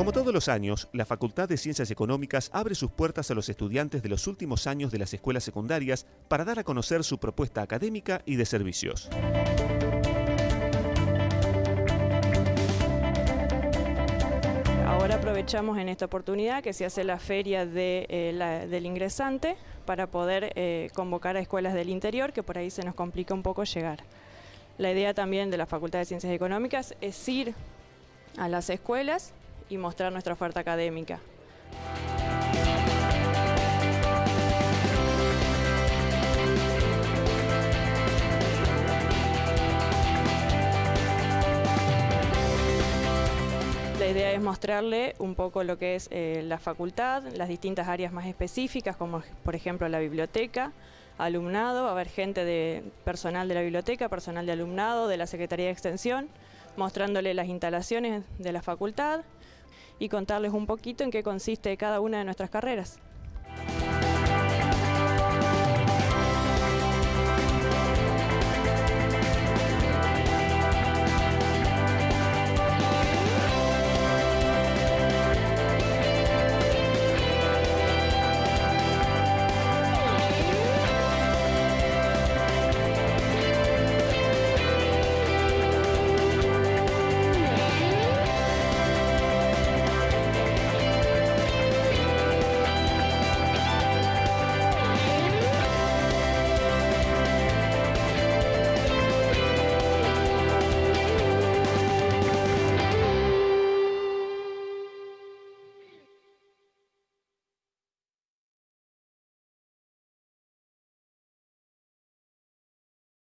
Como todos los años, la Facultad de Ciencias Económicas abre sus puertas a los estudiantes de los últimos años de las escuelas secundarias para dar a conocer su propuesta académica y de servicios. Ahora aprovechamos en esta oportunidad que se hace la feria eh, del ingresante para poder eh, convocar a escuelas del interior, que por ahí se nos complica un poco llegar. La idea también de la Facultad de Ciencias Económicas es ir a las escuelas y mostrar nuestra oferta académica. La idea es mostrarle un poco lo que es eh, la facultad, las distintas áreas más específicas, como por ejemplo la biblioteca, alumnado, a haber gente de personal de la biblioteca, personal de alumnado, de la Secretaría de Extensión, mostrándole las instalaciones de la facultad y contarles un poquito en qué consiste cada una de nuestras carreras.